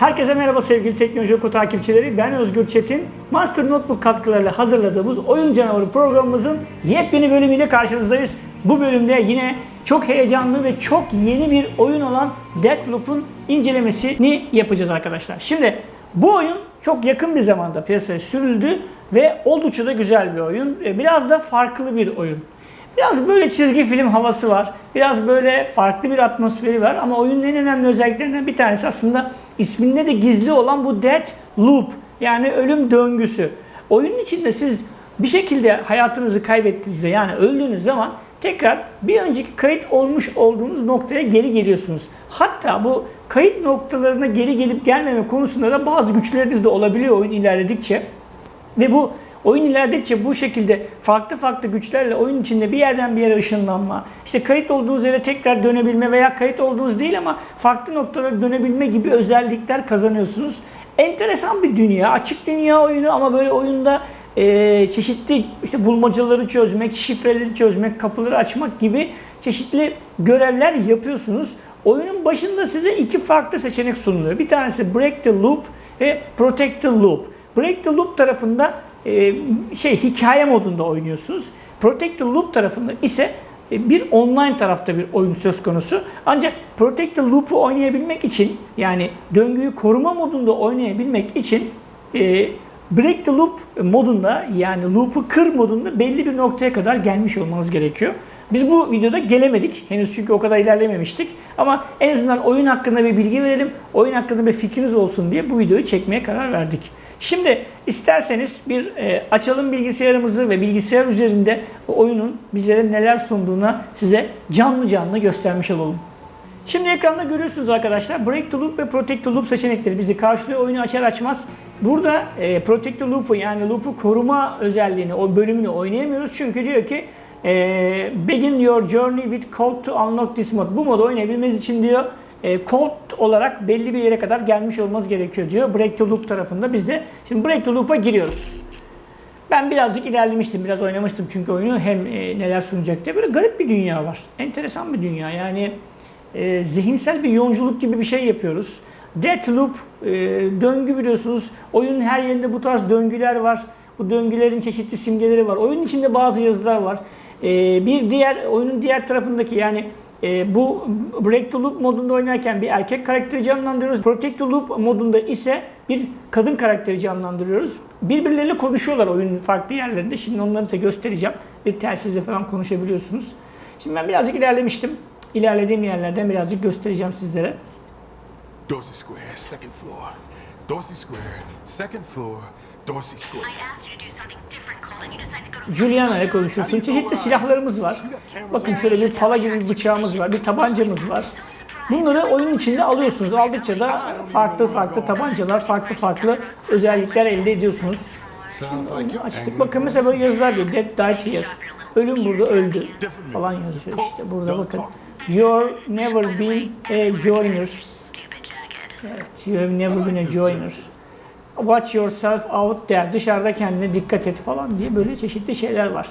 Herkese merhaba sevgili Teknoloji Oku takipçileri. Ben Özgür Çetin. Master Notebook katkılarıyla hazırladığımız Oyun Canavarı programımızın yepyeni bölümüyle karşınızdayız. Bu bölümde yine çok heyecanlı ve çok yeni bir oyun olan Deathloop'un incelemesini yapacağız arkadaşlar. Şimdi bu oyun çok yakın bir zamanda piyasaya sürüldü ve oldukça da güzel bir oyun. E, Biraz da farklı bir oyun. Biraz böyle çizgi film havası var. Biraz böyle farklı bir atmosferi var ama oyunun en önemli özelliklerinden bir tanesi aslında isminde de gizli olan bu Death Loop yani ölüm döngüsü. Oyunun içinde siz bir şekilde hayatınızı kaybettiğinizde yani öldüğünüz zaman tekrar bir önceki kayıt olmuş olduğunuz noktaya geri geliyorsunuz. Hatta bu kayıt noktalarına geri gelip gelmeme konusunda da bazı güçleriniz de olabiliyor oyun ilerledikçe. Ve bu oyun ilerledikçe bu şekilde farklı farklı güçlerle oyun içinde bir yerden bir yere ışınlanma, işte kayıt olduğunuz yere tekrar dönebilme veya kayıt olduğunuz değil ama farklı noktalara dönebilme gibi özellikler kazanıyorsunuz. Enteresan bir dünya, açık dünya oyunu ama böyle oyunda e, çeşitli işte bulmacaları çözmek, şifreleri çözmek, kapıları açmak gibi çeşitli görevler yapıyorsunuz. Oyunun başında size iki farklı seçenek sunuluyor. Bir tanesi Break the Loop ve Protect the Loop. Break the Loop tarafında e, şey hikaye modunda oynuyorsunuz. Protect the Loop tarafında ise e, bir online tarafta bir oyun söz konusu. Ancak Protect the Loop'u oynayabilmek için yani döngüyü koruma modunda oynayabilmek için e, Break the Loop modunda yani loop'u kır modunda belli bir noktaya kadar gelmiş olmanız gerekiyor. Biz bu videoda gelemedik. Henüz çünkü o kadar ilerlememiştik. Ama en azından oyun hakkında bir bilgi verelim. Oyun hakkında bir fikriniz olsun diye bu videoyu çekmeye karar verdik. Şimdi isterseniz bir e, açalım bilgisayarımızı ve bilgisayar üzerinde oyunun bizlere neler sunduğuna size canlı canlı göstermiş olalım. Şimdi ekranda görüyorsunuz arkadaşlar Break the Loop ve Protect the Loop seçenekleri bizi karşılıyor. Oyunu açar açmaz burada e, Protect the Loop'u yani loop'u koruma özelliğini, o bölümünü oynayamıyoruz. Çünkü diyor ki e, Begin your journey with code to unlock this mod. Bu modu oynayabilmeniz için diyor e, code olarak belli bir yere kadar gelmiş olmanız gerekiyor diyor. Break the Loop tarafında biz de şimdi Break the Loop'a giriyoruz. Ben birazcık ilerlemiştim, biraz oynamıştım çünkü oyunu hem e, neler sunacak diye. Böyle garip bir dünya var. Enteresan bir dünya. Yani e, zihinsel bir yolculuk gibi bir şey yapıyoruz. Deathloop, e, döngü biliyorsunuz. Oyunun her yerinde bu tarz döngüler var. Bu döngülerin çeşitli simgeleri var. Oyunun içinde bazı yazılar var. E, bir diğer, oyunun diğer tarafındaki yani e, bu Break the Loop modunda oynarken bir erkek karakteri canlandırıyoruz. Protect the Loop modunda ise bir kadın karakteri canlandırıyoruz. Birbirleriyle konuşuyorlar oyunun farklı yerlerinde. Şimdi onları size göstereceğim. Bir telsizle falan konuşabiliyorsunuz. Şimdi ben birazcık ilerlemiştim. İlerlediğim yerlerden birazcık göstereceğim sizlere. Dorsey Square, second floor. Dorsey Square, second floor. Dorsey Square. I asked you to do something Juliana ile konuşuyorsun. Çeşitli silahlarımız var. Bakın şöyle bir pala gibi bir bıçağımız var, bir tabancamız var. Bunları oyun içinde alıyorsunuz. Aldıkça da farklı farklı tabancalar, farklı farklı özellikler elde ediyorsunuz. You're Açtık bakın mesela böyle yazılar diyor. Dead died here. Ölüm burada öldü falan yazıyor işte. Burada bakın. You're never been a joiner. Evet, you have never been a joiner. Watch yourself out there. Dışarıda kendine dikkat et falan diye böyle çeşitli şeyler var.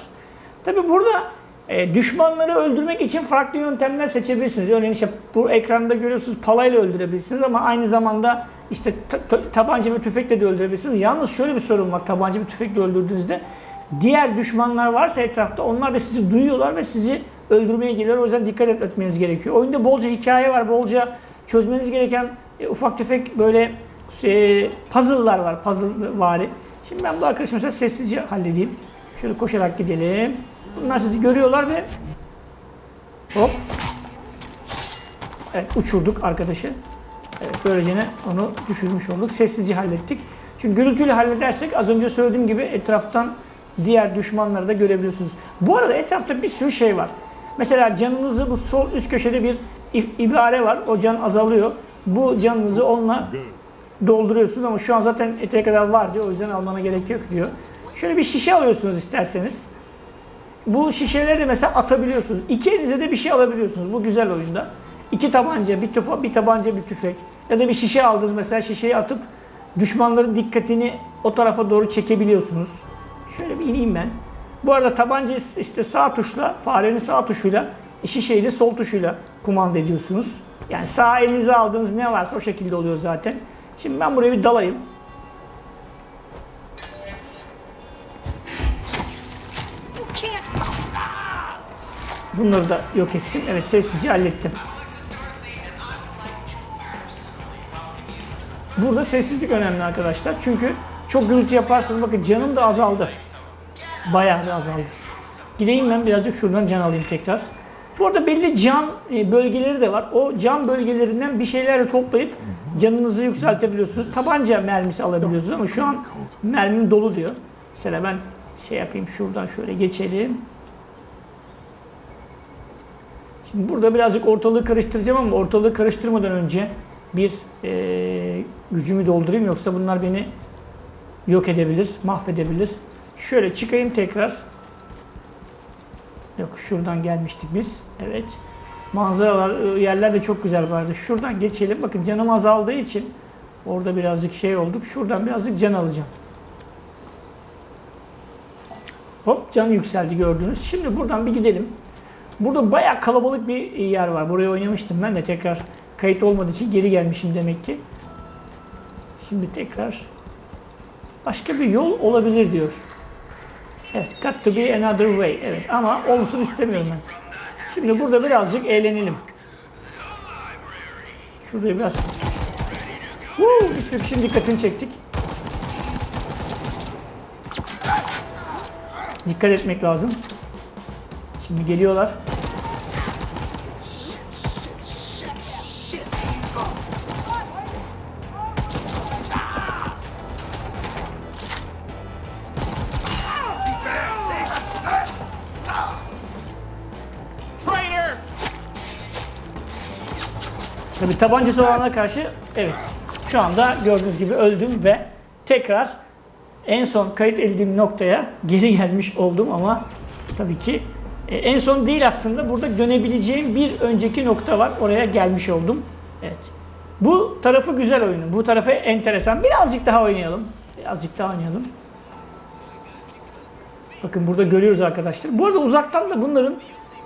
Tabi burada e, düşmanları öldürmek için farklı yöntemler seçebilirsiniz. Örneğin işte bu ekranda görüyorsunuz palayla öldürebilirsiniz ama aynı zamanda işte ta- ta- tabanca ve tüfekle de öldürebilirsiniz. Yalnız şöyle bir sorun var tabanca ve tüfekle öldürdüğünüzde diğer düşmanlar varsa etrafta onlar da sizi duyuyorlar ve sizi öldürmeye geliyorlar. O yüzden dikkat etmeniz gerekiyor. Oyunda bolca hikaye var, bolca çözmeniz gereken e, ufak tefek böyle e, puzzle'lar var, puzzle vari. Şimdi ben bu arkadaşı mesela sessizce halledeyim. Şöyle koşarak gidelim. Bunlar sizi görüyorlar ve hop. Evet uçurduk arkadaşı. Evet böylece onu düşürmüş olduk. Sessizce hallettik. Çünkü gürültüyle halledersek az önce söylediğim gibi etraftan diğer düşmanları da görebiliyorsunuz. Bu arada etrafta bir sürü şey var. Mesela canınızı bu sol üst köşede bir ibare var. O can azalıyor. Bu canınızı onunla dolduruyorsunuz ama şu an zaten eteğe kadar var diyor. O yüzden almana gerek yok diyor. Şöyle bir şişe alıyorsunuz isterseniz. Bu şişeleri de mesela atabiliyorsunuz. İki elinize de bir şey alabiliyorsunuz. Bu güzel oyunda. İki tabanca, bir tüfe, bir tabanca, bir tüfek. Ya da bir şişe aldınız mesela şişeyi atıp düşmanların dikkatini o tarafa doğru çekebiliyorsunuz. Şöyle bir ineyim ben. Bu arada tabanca işte sağ tuşla, farenin sağ tuşuyla, e, şişeyi de sol tuşuyla kumanda ediyorsunuz. Yani sağ elinize aldığınız ne varsa o şekilde oluyor zaten. Şimdi ben buraya bir dalayım. Bunları da yok ettim. Evet sessizce hallettim. Burada sessizlik önemli arkadaşlar. Çünkü çok gürültü yaparsanız bakın canım da azaldı. Bayağı da azaldı. Gideyim ben birazcık şuradan can alayım tekrar. Bu arada belli can e, bölgeleri de var. O can bölgelerinden bir şeyler de toplayıp canınızı yükseltebiliyorsunuz. Tabanca mermisi alabiliyorsunuz ama şu an mermim dolu diyor. Mesela ben şey yapayım şuradan şöyle geçelim. Şimdi burada birazcık ortalığı karıştıracağım ama ortalığı karıştırmadan önce bir eee, gücümü doldurayım yoksa bunlar beni yok edebilir, mahvedebilir. Şöyle çıkayım tekrar. Yok şuradan gelmiştik biz. Evet. Manzaralar, ıı, yerler de çok güzel vardı. Şuradan geçelim. Bakın canım azaldığı için orada birazcık şey olduk. Şuradan birazcık can alacağım. Hop can yükseldi gördünüz. Şimdi buradan bir gidelim. Burada bayağı kalabalık bir yer var. Buraya oynamıştım ben de tekrar kayıt olmadığı için geri gelmişim demek ki. Şimdi tekrar başka bir yol olabilir diyor. Evet, got to be another way. Evet ama olsun istemiyorum ben. Şimdi burada birazcık eğlenelim. Şurada biraz Woo, bir sürü kişinin dikkatini çektik. Dikkat etmek lazım. Şimdi geliyorlar. Tabi tabancası olana karşı evet şu anda gördüğünüz gibi öldüm ve tekrar en son kayıt edildiğim noktaya geri gelmiş oldum ama tabii ki e, en son değil aslında burada dönebileceğim bir önceki nokta var oraya gelmiş oldum. Evet. Bu tarafı güzel oyunun. Bu tarafı enteresan. Birazcık daha oynayalım. Birazcık daha oynayalım. Bakın burada görüyoruz arkadaşlar. Bu arada uzaktan da bunların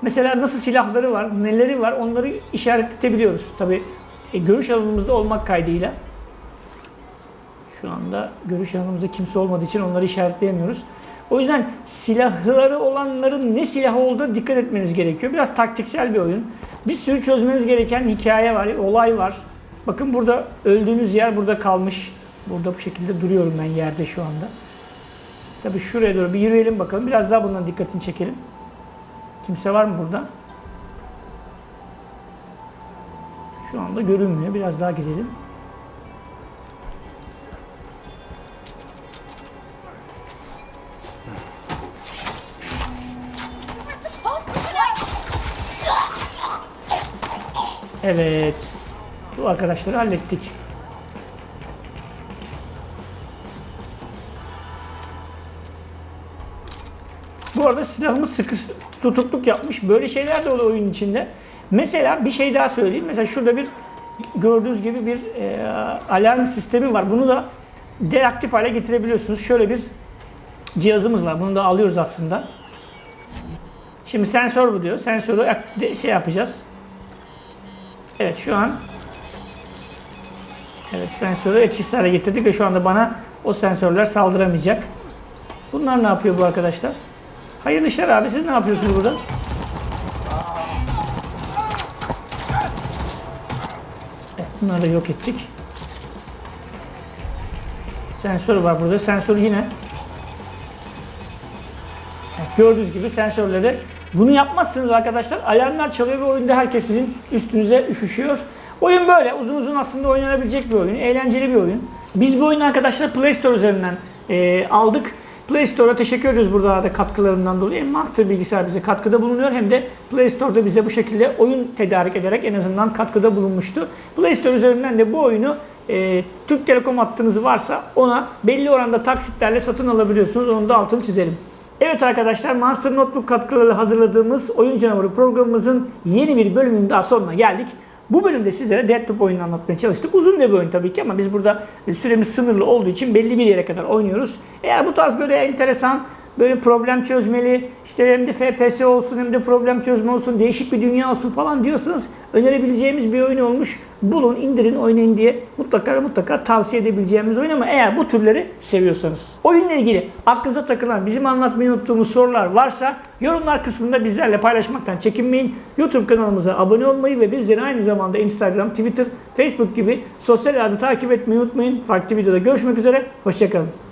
mesela nasıl silahları var, neleri var onları işaretleyebiliyoruz. Tabi görüş alanımızda olmak kaydıyla. Şu anda görüş alanımızda kimse olmadığı için onları işaretleyemiyoruz. O yüzden silahları olanların ne silahı olduğuna dikkat etmeniz gerekiyor. Biraz taktiksel bir oyun. Bir sürü çözmeniz gereken hikaye var, olay var. Bakın burada öldüğünüz yer burada kalmış. Burada bu şekilde duruyorum ben yerde şu anda. Tabii şuraya doğru bir yürüyelim bakalım. Biraz daha bundan dikkatini çekelim. Kimse var mı burada? Şu anda görünmüyor. Biraz daha gidelim. Evet. Bu arkadaşları hallettik. Bu arada silahımız sıkı tutukluk yapmış. Böyle şeyler de oluyor oyun içinde. Mesela bir şey daha söyleyeyim. Mesela şurada bir gördüğünüz gibi bir e, alarm sistemi var. Bunu da deaktif hale getirebiliyorsunuz. Şöyle bir cihazımız var. Bunu da alıyoruz aslında. Şimdi sensör bu diyor. Sensörü şey yapacağız. Evet şu an Evet sensörü etkisiz hale getirdik ve şu anda bana o sensörler saldıramayacak. Bunlar ne yapıyor bu arkadaşlar? Hayırlı işler abi siz ne yapıyorsunuz burada? Evet bunları da yok ettik. Sensör var burada. Sensör yine gördüğünüz gibi sensörleri bunu yapmazsınız arkadaşlar. Alarmlar çalıyor ve oyunda herkes sizin üstünüze üşüşüyor. Oyun böyle. Uzun uzun aslında oynanabilecek bir oyun. Eğlenceli bir oyun. Biz bu oyunu arkadaşlar Play Store üzerinden e, aldık. Play Store'a teşekkür ediyoruz burada da katkılarından dolayı. Hem Master Bilgisayar bize katkıda bulunuyor hem de Play Store'da bize bu şekilde oyun tedarik ederek en azından katkıda bulunmuştu. Play Store üzerinden de bu oyunu e, Türk Telekom hattınız varsa ona belli oranda taksitlerle satın alabiliyorsunuz. Onu da altını çizelim. Evet arkadaşlar Monster Notebook katkılarıyla hazırladığımız Oyun Canavarı programımızın yeni bir bölümünün daha sonuna geldik. Bu bölümde sizlere Deathloop oyununu anlatmaya çalıştık. Uzun bir oyun tabii ki ama biz burada süremiz sınırlı olduğu için belli bir yere kadar oynuyoruz. Eğer bu tarz böyle enteresan böyle problem çözmeli, işte hem de FPS olsun hem de problem çözme olsun, değişik bir dünya olsun falan diyorsanız önerebileceğimiz bir oyun olmuş. Bulun, indirin, oynayın diye mutlaka mutlaka tavsiye edebileceğimiz oyun ama eğer bu türleri seviyorsanız. Oyunla ilgili aklınıza takılan, bizim anlatmayı unuttuğumuz sorular varsa yorumlar kısmında bizlerle paylaşmaktan çekinmeyin. YouTube kanalımıza abone olmayı ve bizleri aynı zamanda Instagram, Twitter, Facebook gibi sosyal ağda takip etmeyi unutmayın. Farklı videoda görüşmek üzere, hoşçakalın.